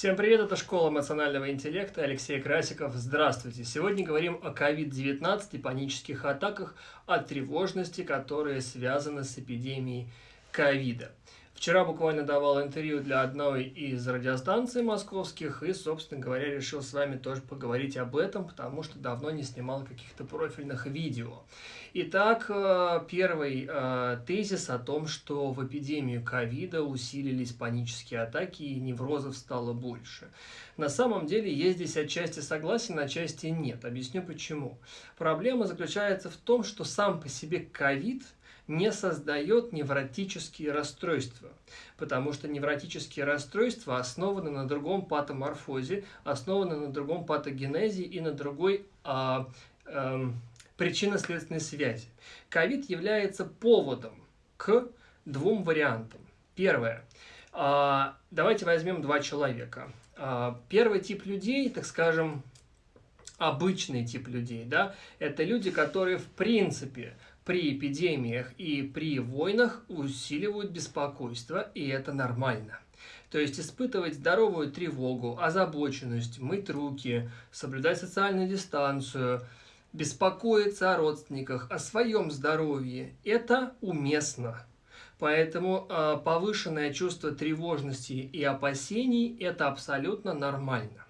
Всем привет, это Школа эмоционального интеллекта, Алексей Красиков. Здравствуйте! Сегодня говорим о COVID-19 и панических атаках, о тревожности, которые связаны с эпидемией ковида. Вчера буквально давал интервью для одной из радиостанций московских и, собственно говоря, решил с вами тоже поговорить об этом, потому что давно не снимал каких-то профильных видео. Итак, э, первый э, тезис о том, что в эпидемию ковида усилились панические атаки и неврозов стало больше. На самом деле есть здесь отчасти согласен, отчасти нет. Объясню почему. Проблема заключается в том, что сам по себе ковид – не создает невротические расстройства, потому что невротические расстройства основаны на другом патоморфозе, основаны на другом патогенезе и на другой а, а, причинно-следственной связи. Ковид является поводом к двум вариантам. Первое. А, давайте возьмем два человека. А, первый тип людей, так скажем, обычный тип людей, да, это люди, которые в принципе при эпидемиях и при войнах усиливают беспокойство, и это нормально. То есть испытывать здоровую тревогу, озабоченность, мыть руки, соблюдать социальную дистанцию, беспокоиться о родственниках, о своем здоровье – это уместно. Поэтому э, повышенное чувство тревожности и опасений – это абсолютно нормально.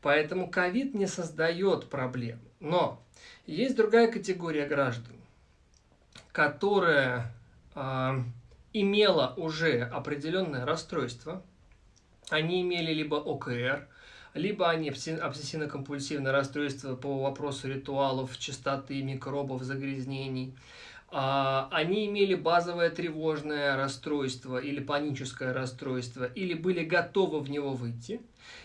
Поэтому ковид не создает проблем. Но есть другая категория граждан, которая э, имела уже определенное расстройство, они имели либо ОКР, либо они обсессивно-компульсивное расстройство по вопросу ритуалов, чистоты, микробов, загрязнений. А, они имели базовое тревожное расстройство или паническое расстройство, или были готовы в него выйти.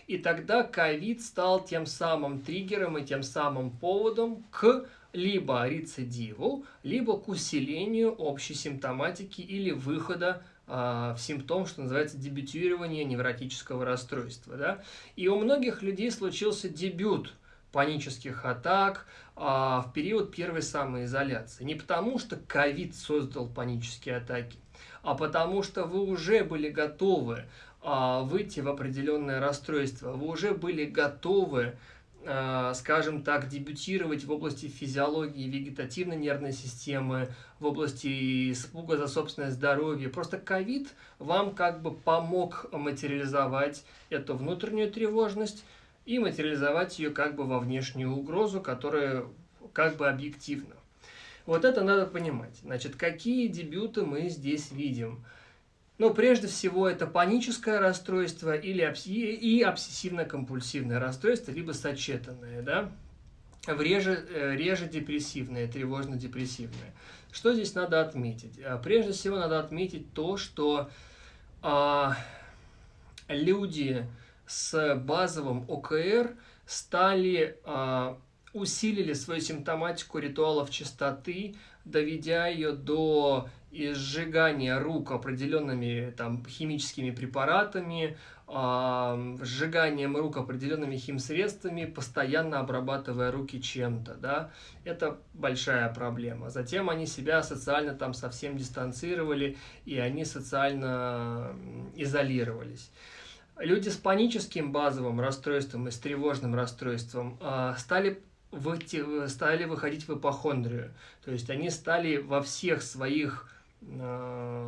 И тогда ковид стал тем самым триггером и тем самым поводом к либо рецидиву, либо к усилению общей симптоматики или выхода э, в симптом, что называется дебютирование невротического расстройства. Да? И у многих людей случился дебют панических атак э, в период первой самоизоляции. Не потому, что ковид создал панические атаки, а потому что вы уже были готовы э, выйти в определенное расстройство, вы уже были готовы скажем так, дебютировать в области физиологии вегетативной нервной системы, в области испуга за собственное здоровье. Просто ковид вам как бы помог материализовать эту внутреннюю тревожность и материализовать ее как бы во внешнюю угрозу, которая как бы объективна. Вот это надо понимать. Значит, какие дебюты мы здесь видим? Но прежде всего это паническое расстройство или и обсессивно-компульсивное расстройство, либо сочетанное, да, реже, э, реже депрессивное, тревожно-депрессивное. Что здесь надо отметить? А, прежде всего надо отметить то, что а, люди с базовым ОКР стали, а, усилили свою симптоматику ритуалов чистоты, доведя ее до сжигания рук определенными там, химическими препаратами, э, сжиганием рук определенными химсредствами, постоянно обрабатывая руки чем-то, да, это большая проблема. Затем они себя социально там совсем дистанцировали, и они социально изолировались. Люди с паническим базовым расстройством и с тревожным расстройством э, стали стали выходить в ипохондрию. То есть они стали во всех своих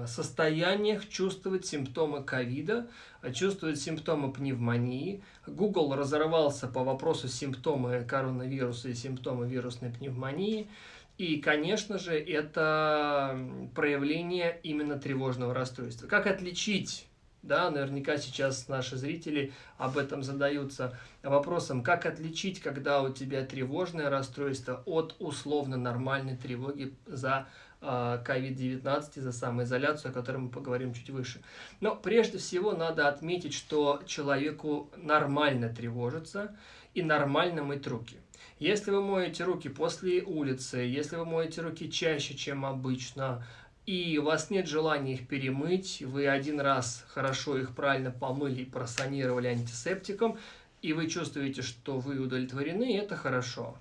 состояниях чувствовать симптомы ковида, чувствовать симптомы пневмонии. Google разорвался по вопросу симптомы коронавируса и симптомы вирусной пневмонии. И, конечно же, это проявление именно тревожного расстройства. Как отличить да, наверняка сейчас наши зрители об этом задаются вопросом, как отличить, когда у тебя тревожное расстройство от условно нормальной тревоги за COVID-19 а, и за самоизоляцию, о которой мы поговорим чуть выше. Но прежде всего надо отметить, что человеку нормально тревожиться и нормально мыть руки. Если вы моете руки после улицы, если вы моете руки чаще, чем обычно, и у вас нет желания их перемыть, вы один раз хорошо их правильно помыли и просанировали антисептиком, и вы чувствуете, что вы удовлетворены, это хорошо.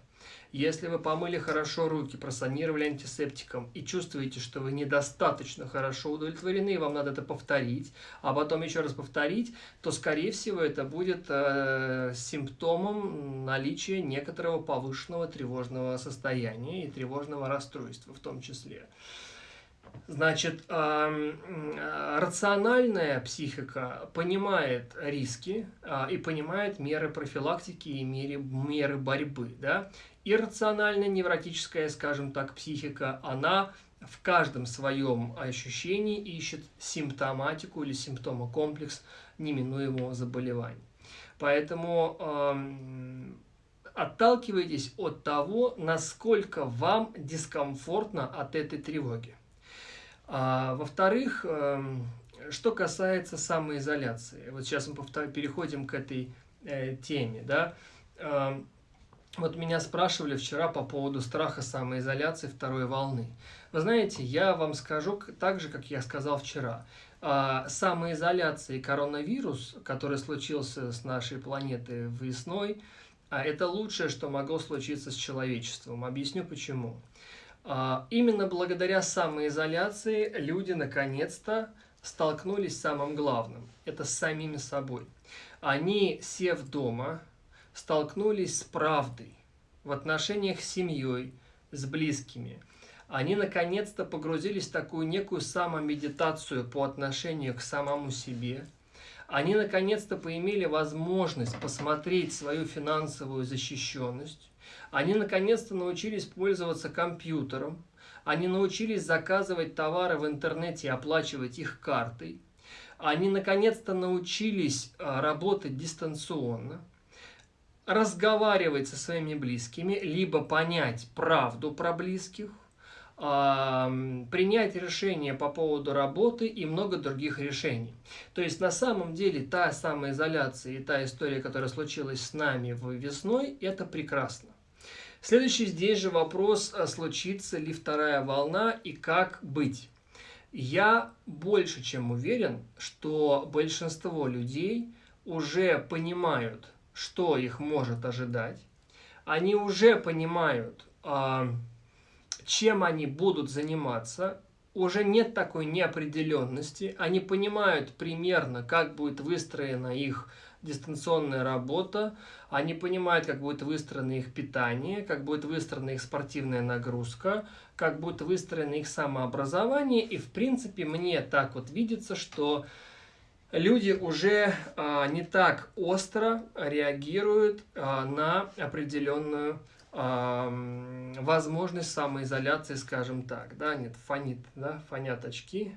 Если вы помыли хорошо руки, просанировали антисептиком и чувствуете, что вы недостаточно хорошо удовлетворены, и вам надо это повторить, а потом еще раз повторить, то, скорее всего, это будет э, симптомом наличия некоторого повышенного тревожного состояния и тревожного расстройства в том числе. Значит, рациональная психика понимает риски а, и понимает меры профилактики и меры, меры борьбы. Да? Иррациональная невротическая, скажем так, психика, она в каждом своем ощущении ищет симптоматику или симптомокомплекс неминуемого заболевания. Поэтому э, отталкивайтесь от того, насколько вам дискомфортно от этой тревоги. А, Во-вторых, эм, что касается самоизоляции, вот сейчас мы переходим к этой э, теме, да, э, вот меня спрашивали вчера по поводу страха самоизоляции второй волны. Вы знаете, я вам скажу так же, как я сказал вчера. Э, самоизоляция и коронавирус, который случился с нашей планетой весной, э, это лучшее, что могло случиться с человечеством. Объясню почему. А, именно благодаря самоизоляции люди наконец-то столкнулись с самым главным. Это с самими собой. Они, сев дома, столкнулись с правдой в отношениях с семьей, с близкими. Они наконец-то погрузились в такую некую самомедитацию по отношению к самому себе. Они наконец-то поимели возможность посмотреть свою финансовую защищенность, они наконец-то научились пользоваться компьютером, они научились заказывать товары в интернете и оплачивать их картой, они наконец-то научились а, работать дистанционно, разговаривать со своими близкими, либо понять правду про близких, принять решение по поводу работы и много других решений. То есть на самом деле та самоизоляция и та история, которая случилась с нами весной, это прекрасно. Следующий здесь же вопрос, а случится ли вторая волна и как быть. Я больше чем уверен, что большинство людей уже понимают, что их может ожидать. Они уже понимают, а, чем они будут заниматься. Уже нет такой неопределенности. Они понимают примерно, как будет выстроена их дистанционная работа, они понимают, как будет выстроено их питание, как будет выстроена их спортивная нагрузка, как будет выстроено их самообразование. И, в принципе, мне так вот видится, что люди уже а, не так остро реагируют а, на определенную а, возможность самоизоляции, скажем так. Да, нет, фонит, да, фонят очки.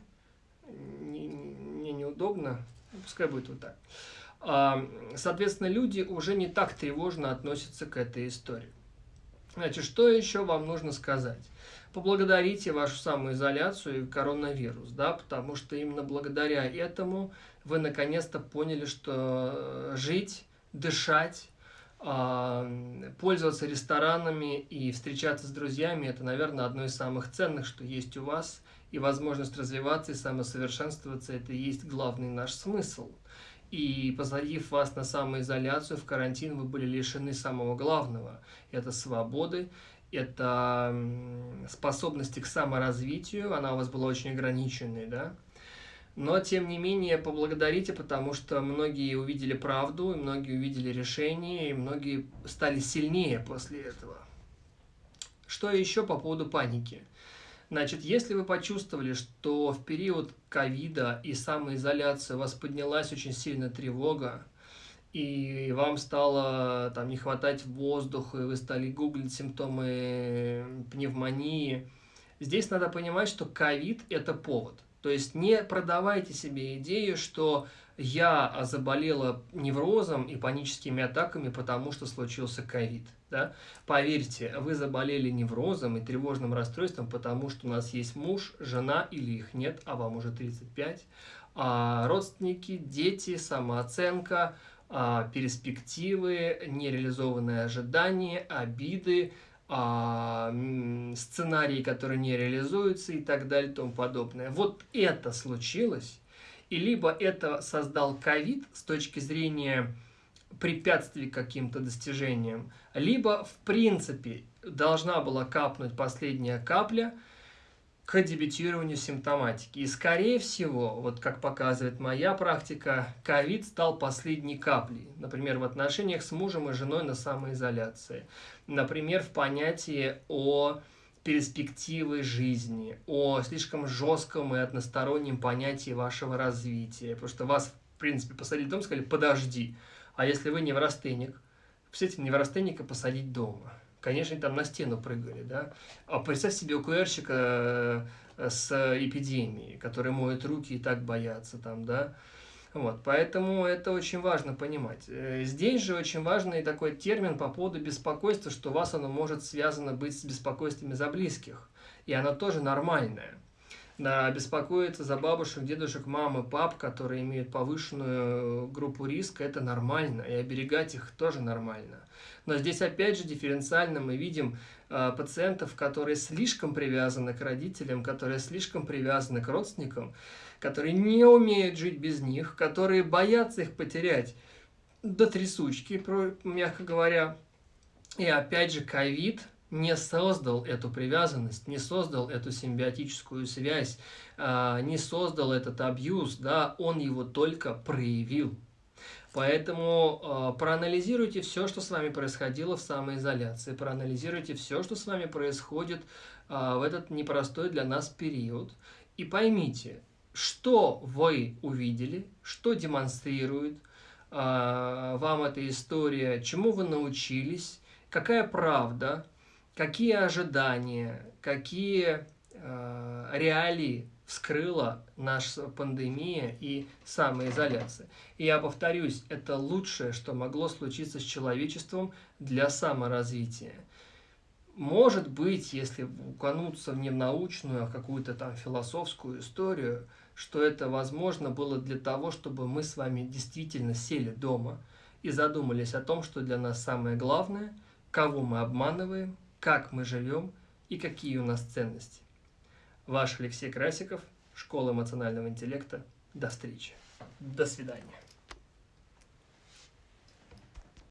Мне неудобно, пускай будет вот так. А, соответственно, люди уже не так тревожно относятся к этой истории. Значит, что еще вам нужно сказать? Поблагодарите вашу самоизоляцию и коронавирус, да, потому что именно благодаря этому вы наконец-то поняли, что жить, дышать, а, пользоваться ресторанами и встречаться с друзьями – это, наверное, одно из самых ценных, что есть у вас. И возможность развиваться и самосовершенствоваться – это и есть главный наш смысл – и посадив вас на самоизоляцию, в карантин, вы были лишены самого главного. Это свободы, это способности к саморазвитию, она у вас была очень ограниченной, да? Но, тем не менее, поблагодарите, потому что многие увидели правду, многие увидели решение, и многие стали сильнее после этого. Что еще по поводу паники? Значит, если вы почувствовали, что в период ковида и самоизоляции у вас поднялась очень сильно тревога, и вам стало там не хватать воздуха, и вы стали гуглить симптомы пневмонии, здесь надо понимать, что ковид – это повод. То есть не продавайте себе идею, что я заболела неврозом и паническими атаками, потому что случился ковид. Да? Поверьте, вы заболели неврозом и тревожным расстройством, потому что у нас есть муж, жена или их нет, а вам уже 35, а родственники, дети, самооценка, а, перспективы, нереализованные ожидания, обиды, а, сценарии, которые не реализуются и так далее и тому подобное. Вот это случилось, и либо это создал ковид с точки зрения препятствий каким-то достижениям, либо, в принципе, должна была капнуть последняя капля к дебютированию симптоматики. И, скорее всего, вот как показывает моя практика, ковид стал последней каплей. Например, в отношениях с мужем и женой на самоизоляции. Например, в понятии о перспективы жизни, о слишком жестком и одностороннем понятии вашего развития. Потому что вас, в принципе, посадили дома, сказали, подожди. А если вы неврастенник, представьте, неврастенника посадить дома. Конечно, там на стену прыгали, да. А представь себе УКРщика э, с эпидемией, который моет руки и так боятся там, да. Вот, поэтому это очень важно понимать. Э, здесь же очень важный такой термин по поводу беспокойства, что у вас оно может связано быть с беспокойствами за близких. И оно тоже нормальное. Да, беспокоиться за бабушек, дедушек, мамы, пап, которые имеют повышенную группу риска, это нормально. И оберегать их тоже нормально. Но здесь опять же дифференциально мы видим э, пациентов, которые слишком привязаны к родителям, которые слишком привязаны к родственникам, которые не умеют жить без них, которые боятся их потерять до трясучки, мягко говоря. И опять же, ковид не создал эту привязанность, не создал эту симбиотическую связь, а, не создал этот абьюз, да, он его только проявил. Поэтому э, проанализируйте все, что с вами происходило в самоизоляции, проанализируйте все, что с вами происходит э, в этот непростой для нас период, и поймите, что вы увидели, что демонстрирует э, вам эта история, чему вы научились, какая правда, какие ожидания, какие э, реалии вскрыла наша пандемия и самоизоляция. И я повторюсь, это лучшее, что могло случиться с человечеством для саморазвития. Может быть, если укануться в не научную, а в какую-то там философскую историю, что это возможно было для того, чтобы мы с вами действительно сели дома и задумались о том, что для нас самое главное, кого мы обманываем, как мы живем и какие у нас ценности. Ваш Алексей Красиков, Школа эмоционального интеллекта. До встречи. До свидания.